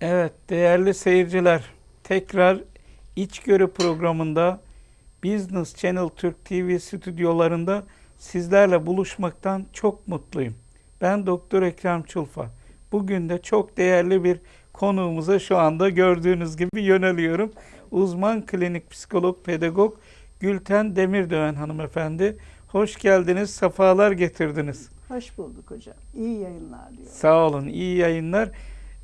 Evet değerli seyirciler tekrar İçgörü programında Business Channel Türk TV stüdyolarında sizlerle buluşmaktan çok mutluyum. Ben Doktor Ekrem Çulfa. Bugün de çok değerli bir konuğumuza şu anda gördüğünüz gibi yöneliyorum. Uzman klinik psikolog pedagog Gülten Demirdöven hanımefendi. Hoş geldiniz, sefalar getirdiniz. Hoş bulduk hocam. İyi yayınlar diyorum. Sağ olun, iyi yayınlar.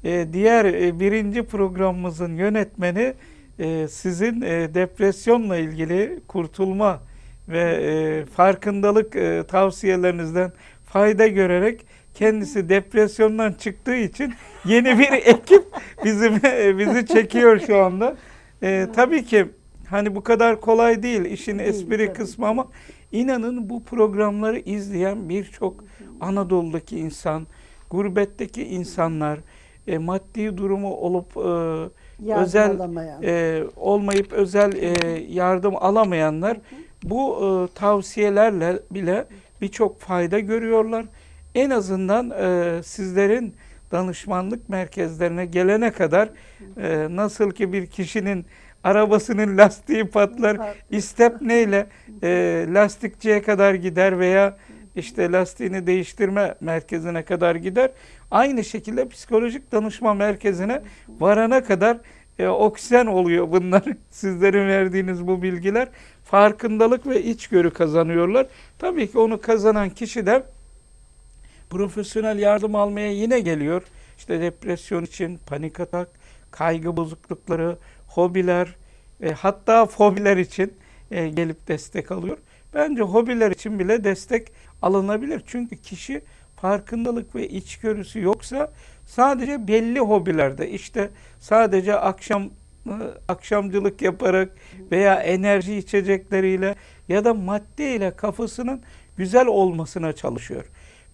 Ee, diğer e, birinci programımızın yönetmeni e, sizin e, depresyonla ilgili kurtulma ve e, farkındalık e, tavsiyelerinizden fayda görerek kendisi depresyondan çıktığı için yeni bir ekip bizim e, bizi çekiyor şu anda. E, tabii ki hani bu kadar kolay değil işin espri kısmı ama inanın bu programları izleyen birçok Anadolu'daki insan, gurbetteki insanlar, e, maddi durumu olup e, Yardım özel alamayan. e, olmayıp özel e, yardım alamayanlar bu e, tavsiyelerle bile birçok fayda görüyorlar. En azından e, sizlerin danışmanlık merkezlerine gelene kadar e, nasıl ki bir kişinin arabasının lastiği patlar, Pat- istepneyle e, lastikçiye kadar gider veya işte lastiğini değiştirme merkezine kadar gider. Aynı şekilde psikolojik danışma merkezine varana kadar e, oksijen oluyor bunlar. Sizlerin verdiğiniz bu bilgiler. Farkındalık ve içgörü kazanıyorlar. Tabii ki onu kazanan kişi de profesyonel yardım almaya yine geliyor. İşte depresyon için, panik atak, kaygı bozuklukları, hobiler, e, hatta fobiler için e, gelip destek alıyor. Bence hobiler için bile destek alınabilir. Çünkü kişi farkındalık ve içgörüsü yoksa sadece belli hobilerde işte sadece akşam e, akşamcılık yaparak veya enerji içecekleriyle ya da maddeyle kafasının güzel olmasına çalışıyor.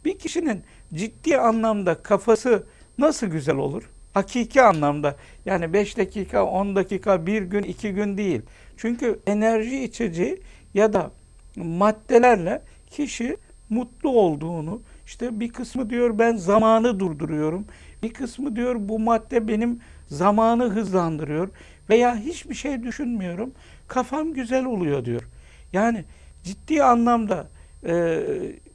Bir kişinin ciddi anlamda kafası nasıl güzel olur? Hakiki anlamda yani 5 dakika, 10 dakika, 1 gün, 2 gün değil. Çünkü enerji içeceği ya da maddelerle kişi mutlu olduğunu, işte bir kısmı diyor ben zamanı durduruyorum. Bir kısmı diyor bu madde benim zamanı hızlandırıyor veya hiçbir şey düşünmüyorum. Kafam güzel oluyor diyor. Yani ciddi anlamda e,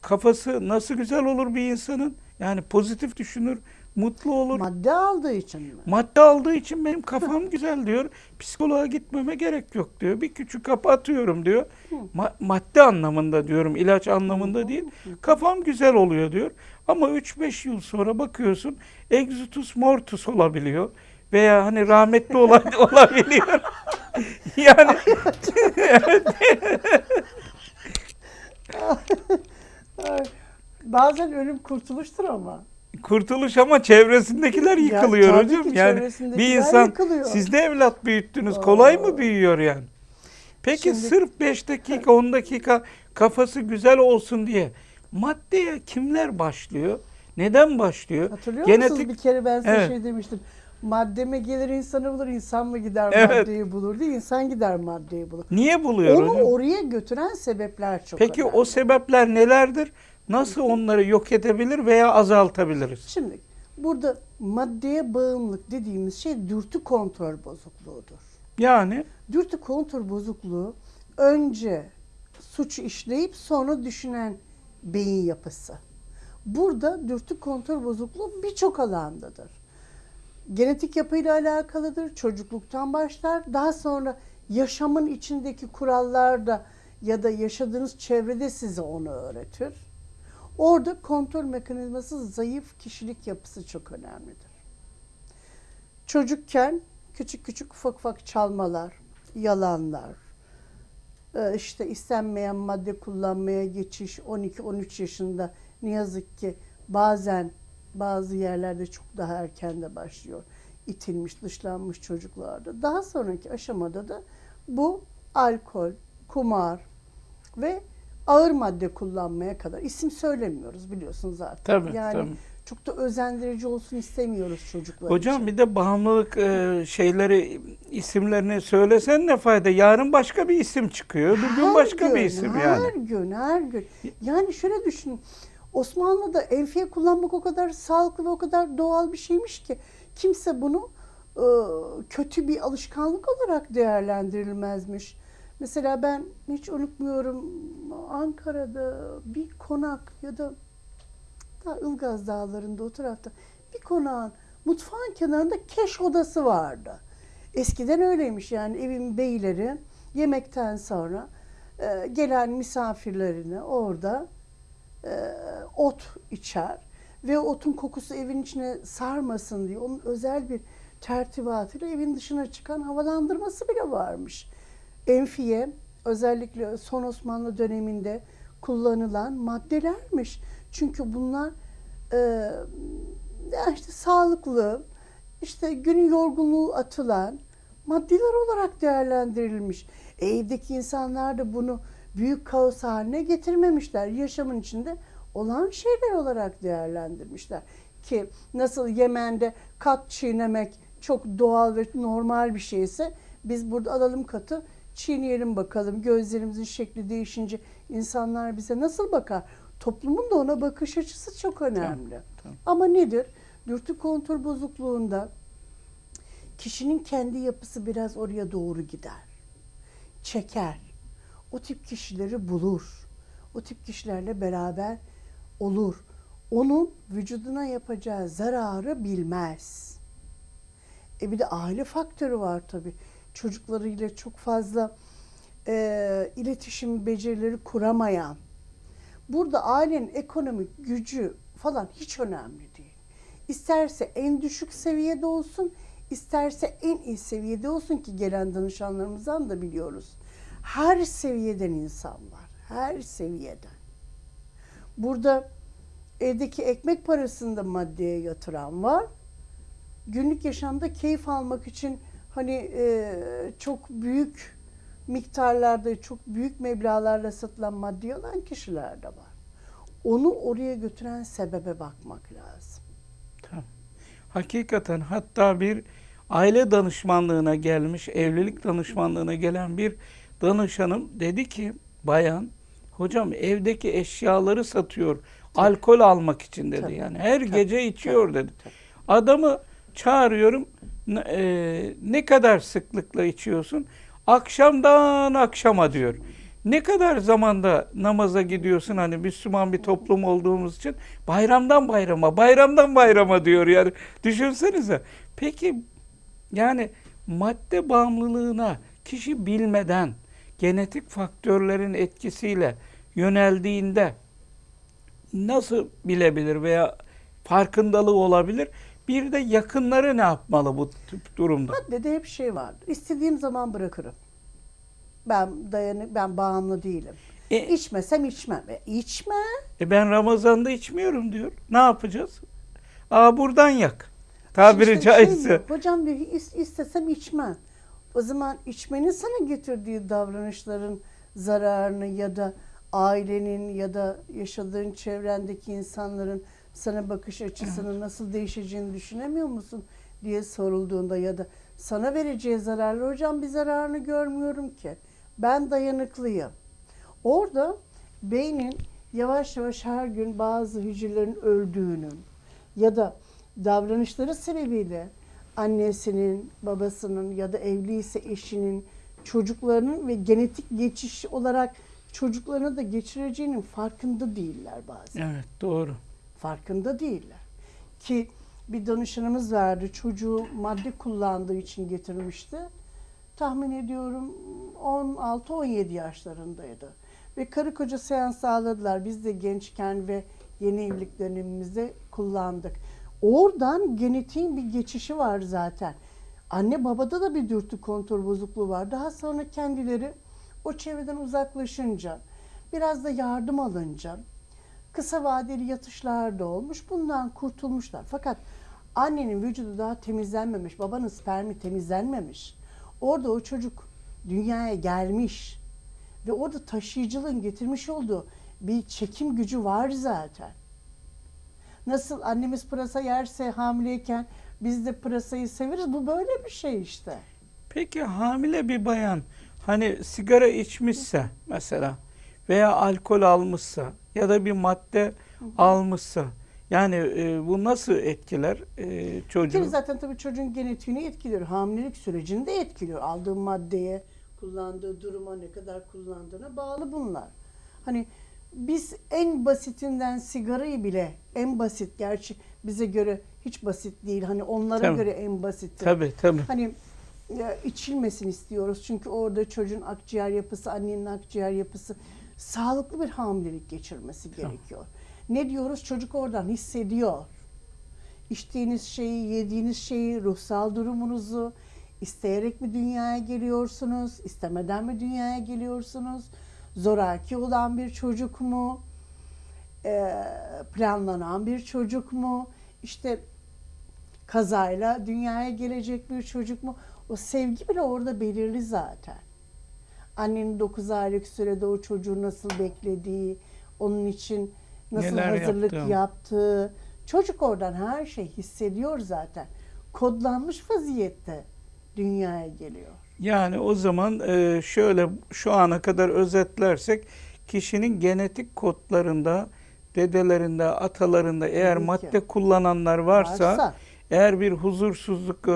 kafası nasıl güzel olur bir insanın? Yani pozitif düşünür, mutlu olur. Madde aldığı için mi? Madde aldığı için benim kafam güzel diyor. Psikoloğa gitmeme gerek yok diyor. Bir küçük kapı atıyorum diyor. Ma- madde anlamında diyorum, ilaç anlamında değil. Kafam güzel oluyor diyor. Ama 3-5 yıl sonra bakıyorsun exutus mortus olabiliyor. Veya hani rahmetli ola- olabiliyor. yani Ay, Bazen ölüm kurtuluştur ama. kurtuluş ama çevresindekiler Ya yıkılıyor tabii hocam. Yani bir insan yıkılıyor. siz de evlat büyüttünüz. Kolay mı büyüyor yani? Peki Şimdi- sırf 5 dakika 10 dakika kafası güzel olsun diye maddeye kimler başlıyor? Neden başlıyor? Hatırlıyor Genetik musunuz bir kere ben size Evet. şey demiştim. Madde mi gelir insanı bulur, insan mı gider Evet. maddeyi bulur diye insan gider maddeyi bulur. niye buluyor Onu hocam? oraya götüren sebepler çok Peki önemli. o sebepler nelerdir? Nasıl onları yok edebilir veya azaltabiliriz? Şimdi burada maddeye bağımlılık dediğimiz şey dürtü kontrol bozukluğudur. Yani Dürtü kontrol bozukluğu önce suç işleyip sonra düşünen beyin yapısı. Burada dürtü kontrol bozukluğu birçok alandadır. Genetik yapıyla alakalıdır, çocukluktan başlar. Daha sonra yaşamın içindeki kurallar da ya da yaşadığınız çevrede size onu öğretir. Orada kontrol mekanizması zayıf kişilik yapısı çok önemlidir. Çocukken küçük küçük ufak ufak çalmalar, yalanlar, e, işte istenmeyen madde kullanmaya geçiş 12-13 yaşında ne yazık ki bazen bazı yerlerde çok daha erken de başlıyor. İtilmiş, dışlanmış çocuklarda. Daha sonraki aşamada da bu alkol, kumar ve ağır madde kullanmaya kadar isim söylemiyoruz biliyorsun zaten. Tabii, yani tabii. çok da özendirici olsun istemiyoruz çocuklar hocam için. bir de bağımlılık e, şeyleri isimlerini söylesen ne fayda? Yarın başka bir isim çıkıyor. Bir gün Her başka bir gün, isim her yani. gün, her gün. Yani şöyle düşünün. Osmanlı'da enfiye kullanmak o kadar sağlıklı ve o kadar doğal bir şeymiş ki kimse bunu e, kötü bir alışkanlık olarak değerlendirilmezmiş. Mesela ben hiç unutmuyorum Ankara'da bir konak ya da daha Ilgaz Dağları'nda o tarafta bir konağın mutfağın kenarında keş odası vardı. Eskiden öyleymiş yani evin beyleri yemekten sonra e, gelen misafirlerini orada e, ot içer ve otun kokusu evin içine sarmasın diye onun özel bir tertibatıyla evin dışına çıkan havalandırması bile varmış. Enfiye özellikle son Osmanlı döneminde kullanılan maddelermiş. Çünkü bunlar e, işte sağlıklı, işte günün yorgunluğu atılan maddeler olarak değerlendirilmiş. E, evdeki insanlar da bunu büyük kaos haline getirmemişler. Yaşamın içinde olan şeyler olarak değerlendirmişler. Ki nasıl Yemen'de kat çiğnemek çok doğal ve normal bir şeyse biz burada alalım katı çiğneyelim bakalım. Gözlerimizin şekli değişince insanlar bize nasıl bakar? Toplumun da ona bakış açısı çok önemli. tamam. Ama nedir? Dürtü kontrol bozukluğunda kişinin kendi yapısı biraz oraya doğru gider. Çeker. O tip kişileri bulur. O tip kişilerle beraber olur. Onun vücuduna yapacağı zararı bilmez. E bir de aile faktörü var tabii. Çocuklarıyla çok fazla e, iletişim becerileri kuramayan. Burada ailenin ekonomik gücü falan hiç önemli değil. İsterse en düşük seviyede olsun, isterse en iyi seviyede olsun ki gelen danışanlarımızdan da biliyoruz. Her seviyeden insan var. Her seviyeden. Burada evdeki ekmek parasını da maddeye yatıran var. Günlük yaşamda keyif almak için hani e, çok büyük miktarlarda, çok büyük meblağlarla satılan maddi olan kişiler de var. Onu oraya götüren sebebe bakmak lazım. Tamam. Hakikaten hatta bir aile danışmanlığına gelmiş, evlilik danışmanlığına gelen bir danışanım dedi ki bayan hocam evdeki eşyaları satıyor alkol almak için dedi. Tabii, yani her tabii, gece içiyor tabii, dedi. Adamı çağırıyorum. "Ne- e, ne kadar sıklıkla içiyorsun? Akşamdan akşama diyor. Ne kadar zamanda namaza gidiyorsun hani Müslüman bir toplum olduğumuz için bayramdan bayrama, bayramdan bayrama diyor yani. Düşünsenize. Peki yani madde bağımlılığına kişi bilmeden genetik faktörlerin etkisiyle yöneldiğinde nasıl bilebilir veya farkındalığı olabilir? Bir de yakınları ne yapmalı bu tip durumda? Maddede hep şey vardır. İstediğim zaman bırakırım. Ben dayanık, ben bağımlı değilim. E- İçmesem içmem. E, içme. E ben Ramazan'da içmiyorum diyor. Ne yapacağız? Aa buradan yak. Tabiri İşte şey caizse. diyor, Hocam diyor "is- istesem içmem. O zaman içmenin sana getirdiği davranışların zararını ya da ailenin ya da yaşadığın çevrendeki insanların sana bakış açısının nasıl değişeceğini düşünemiyor musun diye sorulduğunda ya da sana vereceği zararlı hocam bir zararını görmüyorum ki. Ben dayanıklıyım. Orada beynin yavaş yavaş her gün bazı hücrelerin öldüğünün ya da davranışları sebebiyle annesinin, babasının ya da evliyse eşinin, çocuklarının ve genetik geçiş olarak çocuklarına da geçireceğinin farkında değiller bazen. Evet doğru. Farkında değiller. Ki bir danışanımız vardı çocuğu madde kullandığı için getirmişti. Tahmin ediyorum 16-17 yaşlarındaydı. Ve karı koca seans sağladılar. Biz de gençken ve yeni evlilik dönemimizde kullandık. Oradan genetiğin bir geçişi var zaten. Anne babada da bir dürtü kontrol bozukluğu var. Daha sonra kendileri o çevreden uzaklaşınca, biraz da yardım alınca, kısa vadeli yatışlar da olmuş. Bundan kurtulmuşlar. Fakat annenin vücudu daha temizlenmemiş, babanın spermi temizlenmemiş. Orada o çocuk dünyaya gelmiş ve orada taşıyıcılığın getirmiş olduğu bir çekim gücü var zaten. Nasıl annemiz pırasa yerse hamileyken biz de pırasayı severiz. Bu böyle bir şey işte. Peki hamile bir bayan hani sigara içmişse mesela veya alkol almışsa ya da bir madde almışsa Yani e, bu nasıl etkiler e, çocuğu? kere zaten tabii çocuğun genetiğini etkiliyor. Hamilelik sürecini de etkiliyor. Aldığı maddeye, kullandığı duruma, ne kadar kullandığına bağlı bunlar. Hani biz en basitinden sigarayı bile en basit gerçi bize göre hiç basit değil. Hani onlara Tabii. göre en basiti. Tabii tabii. Hani ya, içilmesin istiyoruz. Çünkü orada çocuğun akciğer yapısı, annenin akciğer yapısı sağlıklı bir hamilelik geçirmesi gerekiyor. Ne diyoruz? Çocuk oradan hissediyor. İçtiğiniz şeyi, yediğiniz şeyi, ruhsal durumunuzu, isteyerek mi dünyaya geliyorsunuz, istemeden mi dünyaya geliyorsunuz, zoraki olan bir çocuk mu, Ee, planlanan bir çocuk mu, işte kazayla dünyaya gelecek bir çocuk mu? O sevgi bile orada belirli zaten. Annenin 9 aylık sürede o çocuğu nasıl beklediği, onun için nasıl Neler hazırlık yaptığı. yaptığı. Çocuk oradan her şey hissediyor zaten. Kodlanmış vaziyette dünyaya geliyor. Yani o zaman e, şöyle şu ana kadar özetlersek kişinin genetik kodlarında, dedelerinde, atalarında eğer Tabii ki. madde kullananlar varsa, Varsa. eğer bir huzursuzluk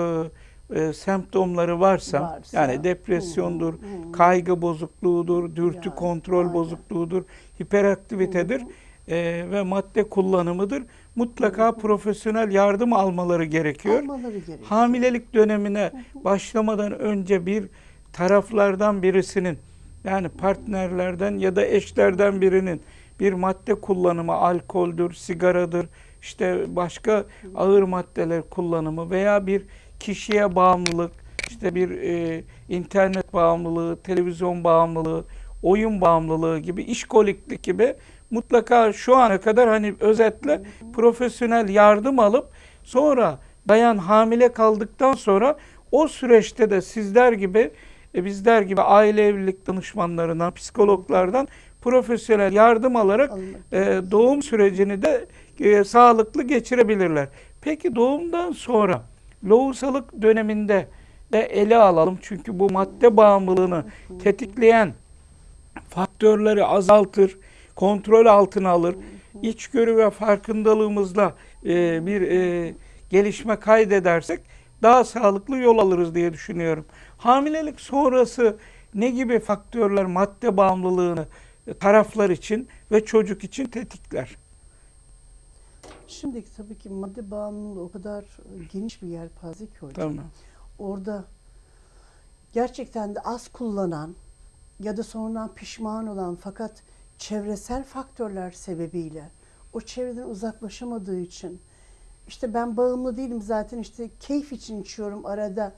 e, semptomları varsa, Varsa. yani depresyondur, Hı, hı. kaygı bozukluğudur, dürtü Yani, kontrol aynen. bozukluğudur, hiperaktivitedir e, ve madde kullanımıdır. Mutlaka profesyonel yardım almaları gerekiyor. Almaları gerekiyor. Hamilelik dönemine başlamadan önce bir taraflardan birisinin yani partnerlerden ya da eşlerden birinin bir madde kullanımı alkoldür, sigaradır, işte başka ağır maddeler kullanımı veya bir kişiye bağımlılık, işte bir e, internet bağımlılığı, televizyon bağımlılığı, oyun bağımlılığı gibi, işkoliklik gibi mutlaka şu ana kadar hani özetle profesyonel yardım alıp sonra bayan hamile kaldıktan sonra o süreçte de sizler gibi e, bizler gibi aile evlilik danışmanlarından, psikologlardan profesyonel yardım alarak e, doğum sürecini de e, sağlıklı geçirebilirler. Peki doğumdan sonra lohusalık döneminde de ele alalım. Çünkü bu madde bağımlılığını tetikleyen faktörleri azaltır, kontrol altına alır. İçgörü ve farkındalığımızla e, bir e, gelişme kaydedersek daha sağlıklı yol alırız diye düşünüyorum. Hamilelik sonrası ne gibi faktörler madde bağımlılığını e, taraflar için ve çocuk için tetikler? Şimdi tabii ki madde bağımlılığı o kadar geniş bir yelpaze ki hocam. Tamam. orada gerçekten de az kullanan ya da sonradan pişman olan fakat çevresel faktörler sebebiyle o çevreden uzaklaşamadığı için işte ben bağımlı değilim zaten işte keyif için içiyorum arada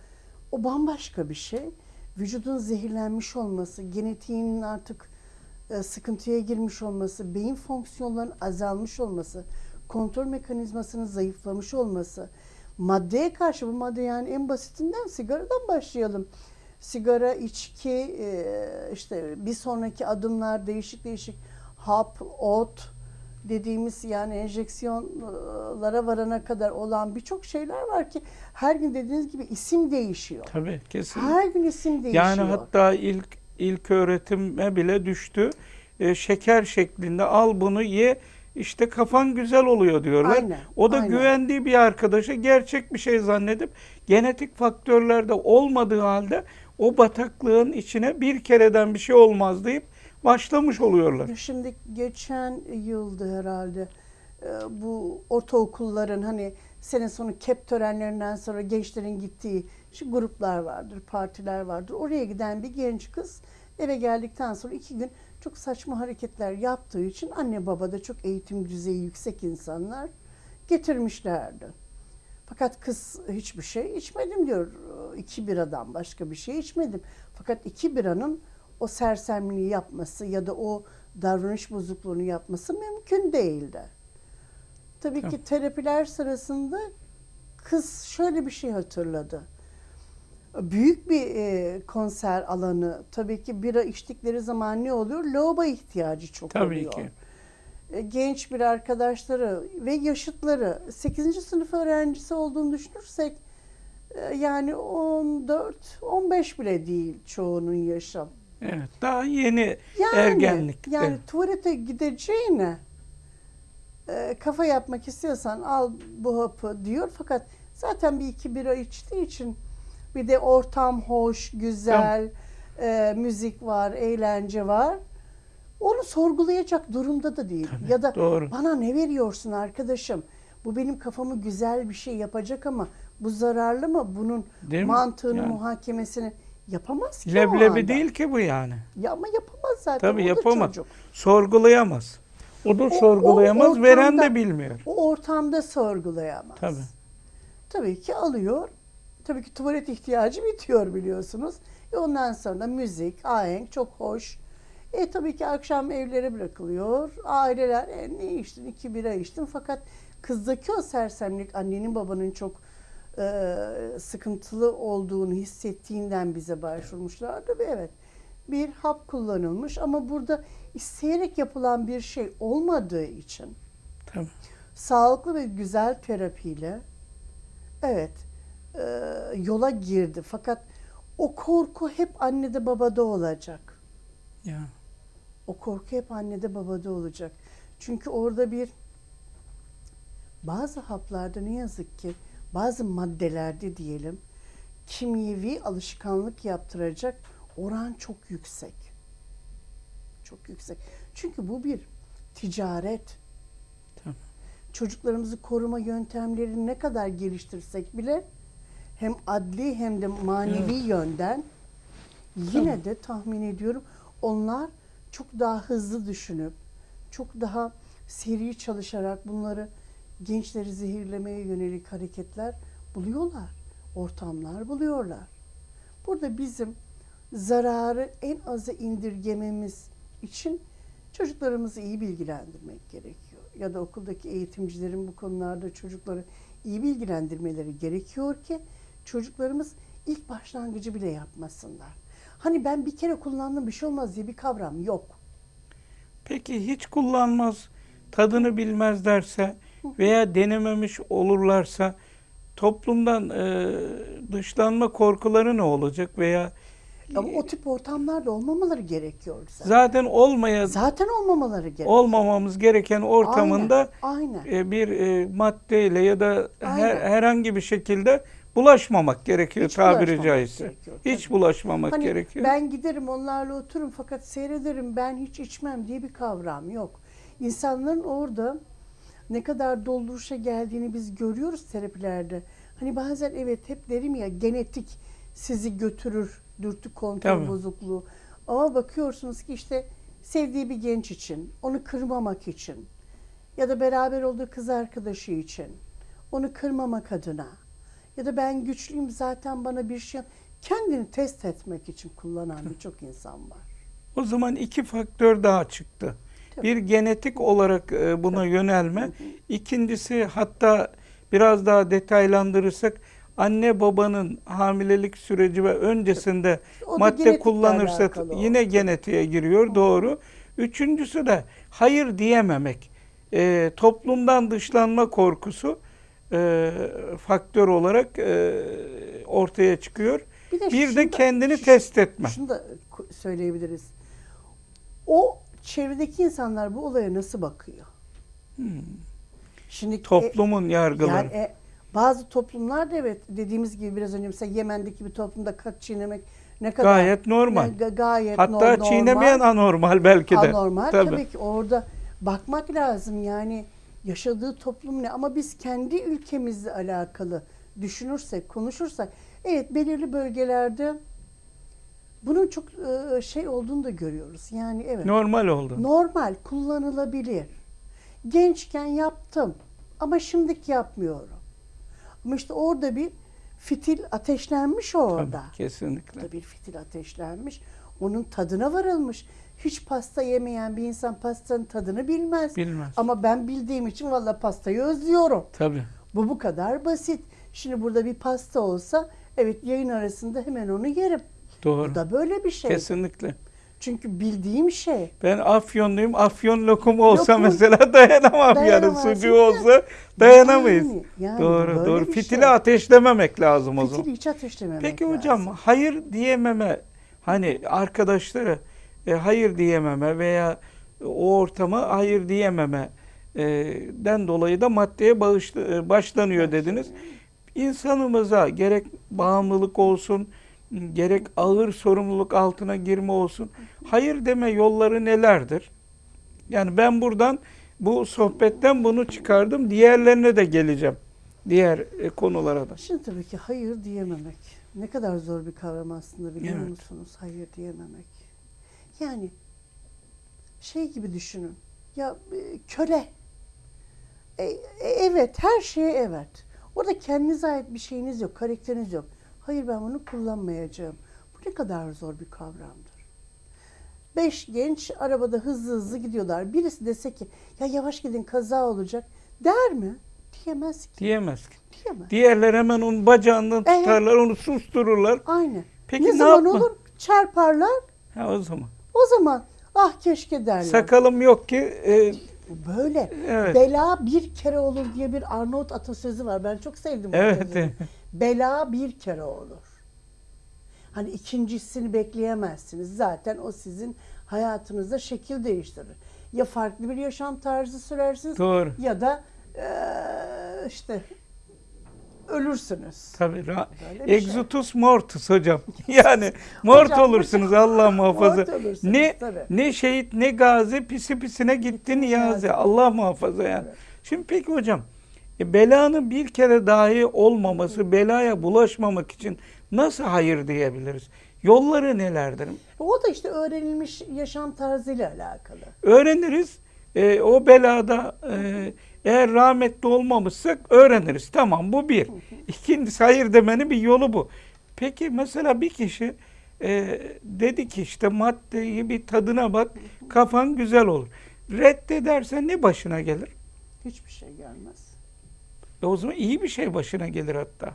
o bambaşka bir şey. Vücudun zehirlenmiş olması, genetiğinin artık e, sıkıntıya girmiş olması, beyin fonksiyonlarının azalmış olması, kontrol mekanizmasının zayıflamış olması, maddeye karşı bu madde yani en basitinden sigaradan başlayalım. Sigara, içki, e, işte bir sonraki adımlar değişik değişik hap, ot dediğimiz yani enjeksiyonlara varana kadar olan birçok şeyler var ki her gün dediğiniz gibi isim değişiyor. Tabii kesinlikle. Her gün isim değişiyor. Yani hatta ilk ilk öğretime bile düştü. E, şeker şeklinde al bunu ye işte kafan güzel oluyor diyorlar. Aynen, o da aynen. güvendiği bir arkadaşa gerçek bir şey zannedip genetik faktörlerde olmadığı halde o bataklığın içine bir kereden bir şey olmaz deyip başlamış oluyorlar. Şimdi geçen yıldı herhalde e, bu ortaokulların hani sene sonu kep törenlerinden sonra gençlerin gittiği şu gruplar vardır, partiler vardır. Oraya giden bir genç kız eve geldikten sonra iki gün çok saçma hareketler yaptığı için anne baba da çok eğitim düzeyi yüksek insanlar getirmişlerdi. Fakat kız hiçbir şey içmedim diyor. İki biradan başka bir şey içmedim. Fakat iki biranın o sersemliği yapması ya da o davranış bozukluğunu yapması mümkün değildi. Tabii Tamam. ki terapiler sırasında kız şöyle bir şey hatırladı. Büyük bir e, konser alanı. Tabii ki bira içtikleri zaman ne oluyor? Loba ihtiyacı çok Tabii oluyor. ki. E, genç bir arkadaşları ve yaşıtları 8. sınıf öğrencisi olduğunu düşünürsek e, yani 14 15 bile değil çoğunun yaşı. Evet. Daha yeni Yani ergenlikte. yani tuvalete gideceğine e, kafa yapmak istiyorsan al bu hapı diyor. Fakat zaten bir iki bira içtiği için bir de ortam hoş, güzel, e, müzik var, eğlence var. Onu sorgulayacak durumda da değil. Tabii, ya da doğru. bana ne veriyorsun arkadaşım? Bu benim kafamı güzel bir şey yapacak ama bu zararlı mı? Bunun Değil mantığını, Yani. muhakemesini yapamaz ki Leblebi değil ki bu yani. Ya ama yapamaz zaten. Tabii o yapamaz. çocuk. Sorgulayamaz. O da O- sorgulayamaz, o veren ortamda- de bilmiyor. O ortamda sorgulayamaz. Tabii. Tabii ki alıyor. Tabii ki tuvalet ihtiyacı bitiyor biliyorsunuz. E ondan sonra müzik, ahenk çok hoş. E tabii ki akşam evlere bırakılıyor. Aileler e, ne içtin? iki bira içtim. Fakat kızdaki o sersemlik annenin babanın çok e, sıkıntılı olduğunu hissettiğinden bize başvurmuşlardı ve evet bir hap kullanılmış ama burada isteyerek yapılan bir şey olmadığı için Tabii. sağlıklı ve güzel terapiyle evet e, yola girdi. Fakat o korku hep annede babada olacak. Ya. O korku hep annede babada olacak. Çünkü orada bir bazı haplarda ne yazık ki bazı maddelerde diyelim kimyevi alışkanlık yaptıracak oran çok yüksek. Çok yüksek. Çünkü bu bir ticaret. Tabii. Çocuklarımızı koruma yöntemlerini ne kadar geliştirsek bile hem adli hem de manevi yönden yine de tahmin ediyorum onlar çok daha hızlı düşünüp çok daha seri çalışarak bunları gençleri zehirlemeye yönelik hareketler buluyorlar. Ortamlar buluyorlar. Burada bizim zararı en aza indirgememiz için çocuklarımızı iyi bilgilendirmek gerekiyor. Ya da okuldaki eğitimcilerin bu konularda çocukları iyi bilgilendirmeleri gerekiyor ki çocuklarımız ilk başlangıcı bile yapmasınlar. Hani ben bir kere kullandım bir şey olmaz diye bir kavram yok. Peki hiç kullanmaz, tadını bilmezlerse veya denememiş olurlarsa toplumdan e, dışlanma korkuları ne olacak veya Ama o tip ortamlarda olmamaları gerekiyor zaten. zaten olmaya Zaten olmamaları gerekiyor. olmamamız gereken ortamında Aynen. aynen. e, bir e, maddeyle ya da her, Aynen. herhangi bir şekilde bulaşmamak gerekiyor Hiç tabiri caizse. gerekiyor, Hiç bulaşmamak Hani gerekiyor. ben giderim onlarla otururum fakat seyrederim ben hiç içmem diye bir kavram yok. İnsanların orada ne kadar dolduruşa geldiğini biz görüyoruz terapilerde. Hani bazen evet hep derim ya genetik sizi götürür dürtü kontrol Tabii. bozukluğu. Ama bakıyorsunuz ki işte sevdiği bir genç için, onu kırmamak için ya da beraber olduğu kız arkadaşı için, onu kırmamak adına ya da ben güçlüyüm zaten bana bir şey kendini test etmek için kullanan birçok insan var. O zaman iki faktör daha çıktı. Tabii. Bir genetik olarak e, buna yönelme. İkincisi hatta biraz daha detaylandırırsak anne babanın hamilelik süreci ve öncesinde madde kullanırsa yine genetiğe giriyor doğru. Üçüncüsü de hayır diyememek. E, toplumdan dışlanma korkusu e, faktör olarak e, ortaya çıkıyor. Bir de, Bir de da- kendini şu- test etme. Şunu da söyleyebiliriz. O çevredeki insanlar bu olaya nasıl bakıyor? Şimdi e, Toplumun yargıları. Yani e, bazı toplumlarda evet dediğimiz gibi biraz önce mesela Yemen'deki bir toplumda kat çiğnemek ne kadar Gayet normal. ne- ga- gayet Hatta normal, çiğnemeyen anormal belki de. anormal. Tabii. Tabii. ki orada bakmak lazım yani yaşadığı toplum ne ama biz kendi ülkemizle alakalı düşünürsek, konuşursak evet belirli bölgelerde bunun çok e, şey olduğunu da görüyoruz. Yani evet. Normal oldu. Normal, kullanılabilir. Gençken yaptım ama şimdiki yapmıyorum. Ama işte orada bir fitil ateşlenmiş orada. Tabii, kesinlikle. Orada bir fitil ateşlenmiş. Onun tadına varılmış. Hiç pasta yemeyen bir insan pastanın tadını bilmez. Bilmez. Ama ben bildiğim için valla pastayı özlüyorum. Tabii. Bu bu kadar basit. Şimdi burada bir pasta olsa evet yayın arasında hemen onu yerim. Doğru. Bu da böyle bir şey. Kesinlikle. Çünkü bildiğim şey. Ben Afyonluyum. Afyon lokumu olsa Lokum. mesela dayanamam yani. Dayanamazsın Sucuğu olsa dayanamayız. Yani, yani doğru, doğru. bir Fitili şey. ateşlememek lazım o zaman. Fitili hiç ateşlememek Peki lazım. hocam hayır diyememe hani arkadaşlara e, hayır diyememe veya o ortama hayır diyememe e, den dolayı da maddeye bağışla, e, başlanıyor dediniz. İnsanımıza gerek bağımlılık olsun, gerek ağır sorumluluk altına girme olsun. Hayır deme yolları nelerdir? Yani ben buradan bu sohbetten bunu çıkardım. Diğerlerine de geleceğim. Diğer e, konulara da. Şimdi tabii ki hayır diyememek. Ne kadar zor bir kavram aslında biliyor Evet. musunuz? Hayır diyememek. Yani şey gibi düşünün. Ya e, köle. E, e, evet her şeye evet. Orada kendinize ait bir şeyiniz yok, karakteriniz yok. Hayır ben bunu kullanmayacağım. Bu ne kadar zor bir kavramdır. Beş genç arabada hızlı hızlı gidiyorlar. Birisi dese ki ya yavaş gidin kaza olacak der mi? Diyemez ki. Diyemez ki. Diyemez. Diğerler hemen onun bacağından Evet. tutarlar, onu sustururlar. Aynen. Peki ne, ne zaman yapma- olur? Çarparlar. Ha o zaman. O zaman ah keşke derler. Sakalım yok ki e, Böyle. Evet. Bela bir kere olur diye bir Arnavut atasözü var. Ben çok sevdim Evet. Bela bir kere olur. Hani ikincisini bekleyemezsiniz. Zaten o sizin hayatınızda şekil değiştirir. Ya farklı bir yaşam tarzı sürersiniz doğru. ya da eee, işte ölürsünüz. Tabii. Böyle şey. Exutus mortus hocam. Yani mort Hocam, olursunuz Allah muhafaza. Ne tabii. ne şehit ne gazi pisi pisine gitti niyazi. Niyazi. Allah muhafaza yani. Evet. Şimdi peki hocam e, belanın bir kere dahi olmaması, belaya bulaşmamak için nasıl hayır diyebiliriz? Yolları nelerdir? O da işte öğrenilmiş yaşam tarzıyla alakalı. Öğreniriz. E, o belada e, eğer rahmetli olmamışsak öğreniriz. Tamam bu bir. İkincisi hayır demenin bir yolu bu. Peki mesela bir kişi e, dedi ki işte maddeyi bir tadına bak kafan güzel olur. Reddedersen ne başına gelir? Hiçbir şey gelmez. E o zaman iyi bir şey başına gelir hatta.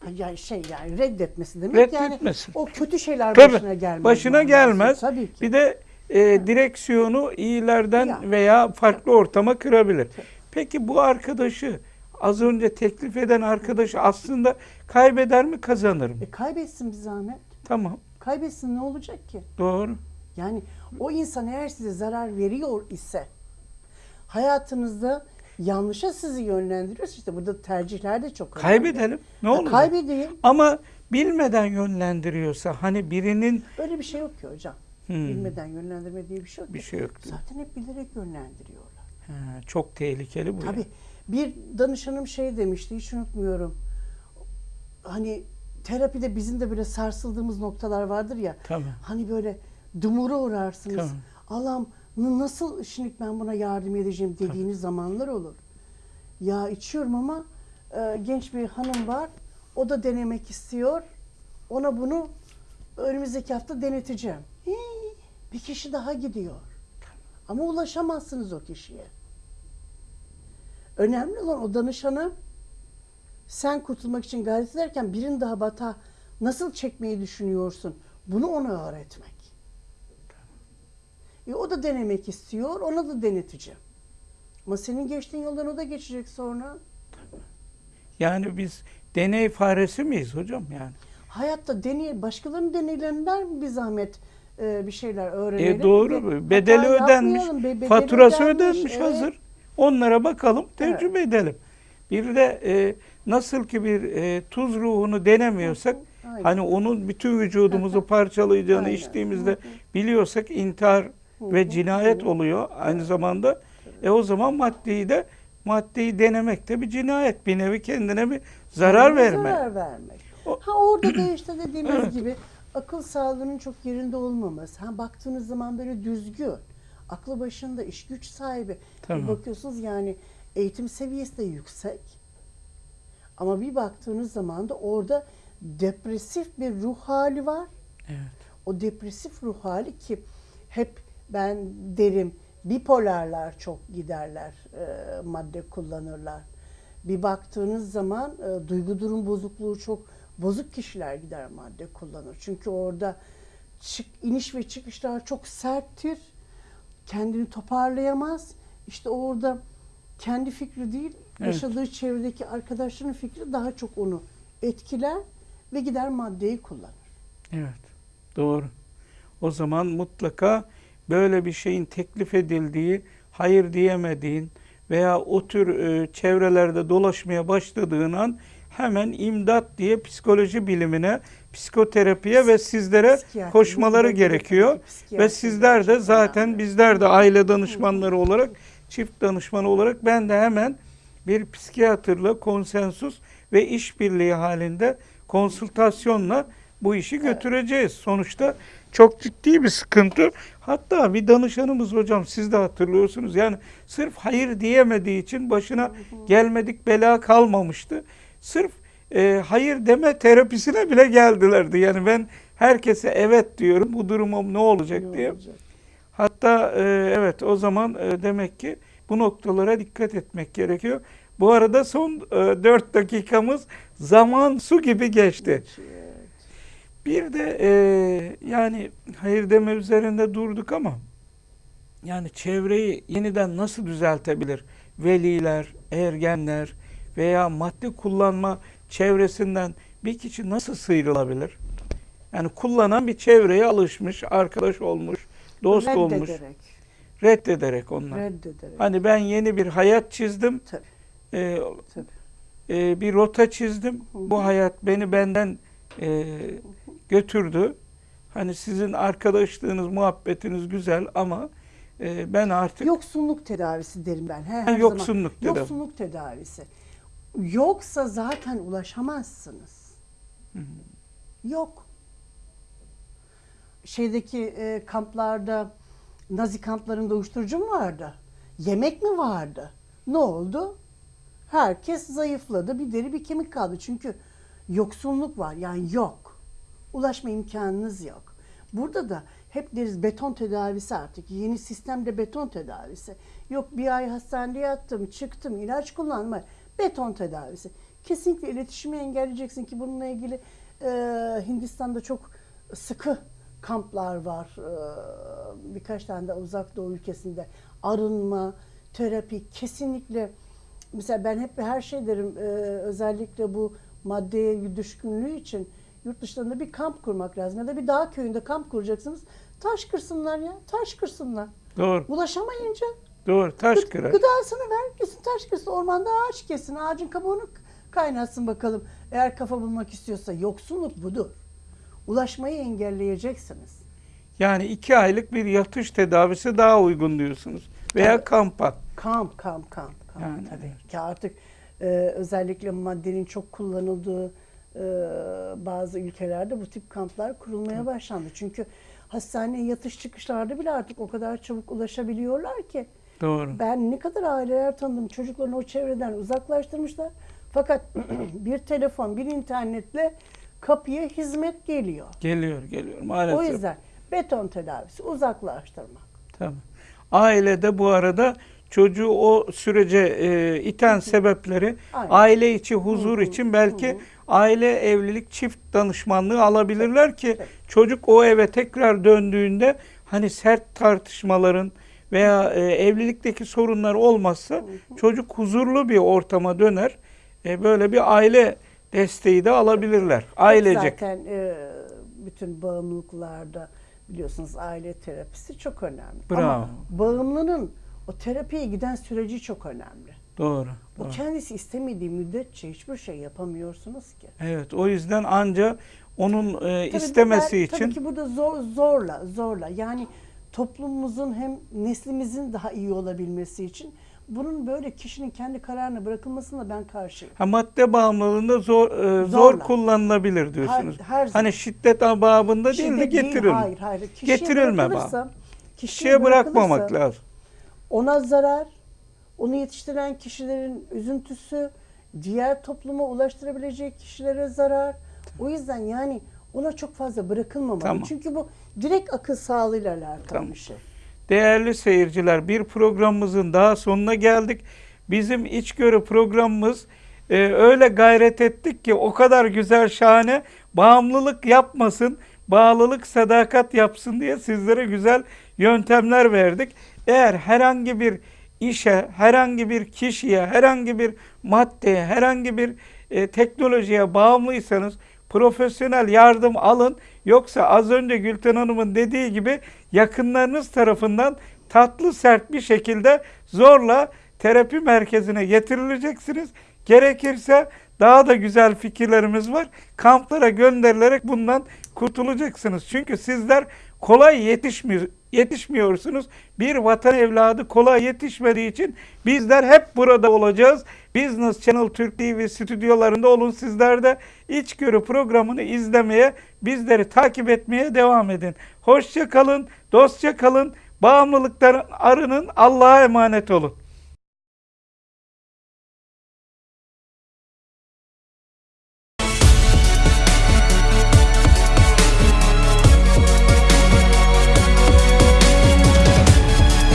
Ha, Yani şey yani reddetmesi demek yani Reddetmesin. o kötü şeyler Tabii, başına gelmez. Başına gelmez. Tabii ki. Bir de e, direksiyonu iyilerden Ya. veya farklı ortama kırabilir. Peki bu arkadaşı az önce teklif eden arkadaşı aslında kaybeder mi kazanır mı? E kaybetsin bir zahmet. Tamam Kaybetsin ne olacak ki? doğru. Yani o insan eğer size zarar veriyor ise hayatınızda yanlışa sizi yönlendiriyorsa işte burada tercihler de çok önemli. Kaybedelim ne olur? Kaybedeyim. Ama bilmeden yönlendiriyorsa hani birinin Öyle bir şey yok ki hocam. Hmm. Bilmeden yönlendirme diye bir şey yok bir şey yok. Zaten hep bilerek yönlendiriyorlar. Ha, çok tehlikeli bu. Tabii bir danışanım şey demişti hiç unutmuyorum. Hani terapide bizim de böyle sarsıldığımız noktalar vardır ya. Tabii. Hani böyle dumura uğrarsınız. Tabii. Allah'ım nasıl şimdi ben buna yardım edeceğim dediğiniz zamanlar olur. Ya içiyorum ama e, genç bir hanım var. O da denemek istiyor. Ona bunu önümüzdeki hafta deneteceğim. Hii, bir kişi daha gidiyor. Ama ulaşamazsınız o kişiye. Önemli olan o danışana sen kurtulmak için gayret ederken birini daha bata nasıl çekmeyi düşünüyorsun? Bunu ona öğretmek. E, o da denemek istiyor, ona da deneteceğim. Ama senin geçtiğin yoldan o da geçecek sonra. Yani biz deney faresi miyiz hocam yani? Hayatta deney, başkalarının deneylerinden bir zahmet e, bir şeyler öğrenelim. E doğru. Ve Bedeli ödenmiş. bedeli faturası ödenmiş, ödenmiş evet. hazır. Onlara bakalım, tecrübe edelim. Bir de e, nasıl ki bir e, tuz ruhunu denemiyorsak, Aynen. hani onun bütün vücudumuzu parçalayacağını Aynen. içtiğimizde biliyorsak intihar ve cinayet oluyor aynı zamanda. E o zaman maddeyi de maddeyi denemek de bir cinayet. Bir nevi kendine bir zarar verme. Zarar vermek. O- Ha orada da işte dediğimiz Evet. gibi akıl sağlığının çok yerinde olmaması. Ha baktığınız zaman böyle düzgün, aklı başında, iş güç sahibi. Tamam. Bir bakıyorsunuz yani eğitim seviyesi de yüksek. Ama bir baktığınız zaman da orada depresif bir ruh hali var. Evet. O depresif ruh hali ki hep ben derim bipolarlar çok giderler, e, madde kullanırlar. Bir baktığınız zaman e, duygu durum bozukluğu çok bozuk kişiler gider madde kullanır. Çünkü orada çık, iniş ve çıkışlar çok serttir. Kendini toparlayamaz. İşte orada kendi fikri değil, Evet. yaşadığı çevredeki arkadaşlarının fikri daha çok onu etkiler ve gider maddeyi kullanır. Evet. Doğru. O zaman mutlaka böyle bir şeyin teklif edildiği, hayır diyemediğin veya o tür e, çevrelerde dolaşmaya başladığın an hemen imdat diye psikoloji bilimine, psikoterapiye ve sizlere Psikiyatri, koşmaları gerekiyor. Ve sizler de zaten bizler de aile danışmanları olarak, çift danışmanı olarak ben de hemen bir psikiyatrla konsensus ve işbirliği halinde konsültasyonla bu işi götüreceğiz. Sonuçta çok ciddi bir sıkıntı. Hatta bir danışanımız hocam siz de hatırlıyorsunuz. Yani sırf hayır diyemediği için başına gelmedik bela kalmamıştı. Sırf e, hayır deme terapisine bile geldilerdi. Yani ben herkese evet diyorum. Bu durumum ne olacak İyi diye. olacak. Hatta e, evet o zaman e, demek ki bu noktalara dikkat etmek gerekiyor. Bu arada son e, 4 dakikamız zaman su gibi geçti. Evet. Bir de e, yani hayır deme üzerinde durduk ama yani çevreyi yeniden nasıl düzeltebilir? Veliler, ergenler veya madde kullanma çevresinden bir kişi nasıl sıyrılabilir? Yani kullanan bir çevreye alışmış, arkadaş olmuş, dost olmuş, Reddederek. reddederek onlar. Reddederek. Hani ben yeni bir hayat çizdim, Tabii. e, Tabii. e, bir rota çizdim. Bu hayat beni benden e, götürdü. Hani sizin arkadaşlığınız, muhabbetiniz güzel ama e, ben artık Yoksunluk tedavisi derim ben. Her, her zaman. yoksunluk tedavi. Yoksunluk tedavisi. Yoksa zaten ulaşamazsınız. Yok. Şeydeki e, kamplarda, Nazi kamplarında uyuşturucu mu vardı? Yemek mi vardı? Ne oldu? Herkes zayıfladı. Bir deri bir kemik kaldı. Çünkü yoksunluk var. Yani yok. Ulaşma imkanınız yok. Burada da hep deriz beton tedavisi artık. Yeni sistemde beton tedavisi. Yok bir ay hastanede yattım, çıktım, ilaç kullanma. Beton tedavisi. Kesinlikle iletişimi engelleyeceksin ki bununla ilgili e, Hindistan'da çok sıkı kamplar var. E, birkaç tane de uzak doğu ülkesinde. Arınma, terapi kesinlikle mesela ben hep her şey derim e, özellikle bu maddeye düşkünlüğü için yurt dışlarında bir kamp kurmak lazım ya da bir dağ köyünde kamp kuracaksınız. Taş kırsınlar ya, taş kırsınlar. doğru, Ulaşamayınca doğru taş kırar. gıdasını ver, gitsin taş kırsın. Ormanda ağaç kesin, ağacın kabuğunu kaynatsın bakalım. Eğer kafa bulmak istiyorsa yoksunluk budur. Ulaşmayı engelleyeceksiniz. Yani iki aylık bir yatış tedavisi daha uygun diyorsunuz. Veya Tabii. kampa. Kamp, kamp, kamp, kamp Yani tabii ki artık e, özellikle maddenin çok kullanıldığı e, bazı ülkelerde bu tip kamplar kurulmaya başlandı. Çünkü hastaneye yatış çıkışlarda bile artık o kadar çabuk ulaşabiliyorlar ki. Doğru. Ben ne kadar aileler tanıdım çocuklarını o çevreden uzaklaştırmışlar. Fakat bir telefon, bir internetle kapıya hizmet geliyor. Geliyor, geliyor maalesef. O yüzden beton tedavisi uzaklaştırmak. Tabii. Ailede bu arada çocuğu o sürece e, iten sebepleri Aynen. aile içi huzur Hı hı, için belki hı hı. aile evlilik çift danışmanlığı alabilirler ki çocuk o eve tekrar döndüğünde hani sert tartışmaların veya e, evlilikteki sorunlar olmazsa çocuk huzurlu bir ortama döner. E, böyle bir aile desteği de alabilirler. Ailecek. Zaten e, bütün bağımlılıklarda biliyorsunuz aile terapisi çok önemli. Bravo. Ama bağımlının o terapiye giden süreci çok önemli. Doğru. O doğru. kendisi istemediği müddetçe hiçbir şey yapamıyorsunuz ki. Evet, o yüzden anca onun e, Tabii istemesi ben- için Tabii ki burada zor, zorla, zorla. Yani toplumumuzun hem neslimizin daha iyi olabilmesi için bunun böyle kişinin kendi kararına bırakılmasına ben karşıyım. ha, madde bağımlılığında zor e, zor Zorla. kullanılabilir diyorsunuz. Her- her hani şiddet babında değil de getirilme. hayır, hayır. Kişiye Getirilme bırakılırsa- Kişiye bırakmamak lazım. Ona zarar, onu yetiştiren kişilerin üzüntüsü, diğer topluma ulaştırabilecek kişilere zarar. O yüzden yani ona çok fazla bırakılmamalı. Tamam. Çünkü bu direkt akıl sağlığıyla alakalı Tamam. bir şey. Değerli seyirciler, bir programımızın daha sonuna geldik. Bizim içgörü programımız e, öyle gayret ettik ki o kadar güzel şahane bağımlılık yapmasın, bağlılık sadakat yapsın diye sizlere güzel yöntemler verdik. Eğer herhangi bir işe, herhangi bir kişiye, herhangi bir maddeye, herhangi bir e, teknolojiye bağımlıysanız profesyonel yardım alın. Yoksa az önce Gülten Hanım'ın dediği gibi yakınlarınız tarafından tatlı sert bir şekilde zorla terapi merkezine getirileceksiniz. Gerekirse daha da güzel fikirlerimiz var. Kamplara gönderilerek bundan kurtulacaksınız. Çünkü sizler kolay yetişmiyor, yetişmiyorsunuz. Bir vatan evladı kolay yetişmediği için bizler hep burada olacağız. Business Channel Türk TV stüdyolarında olun sizler de içgörü programını izlemeye, bizleri takip etmeye devam edin. Hoşça kalın, dostça kalın, bağımlılıkların arının Allah'a emanet olun.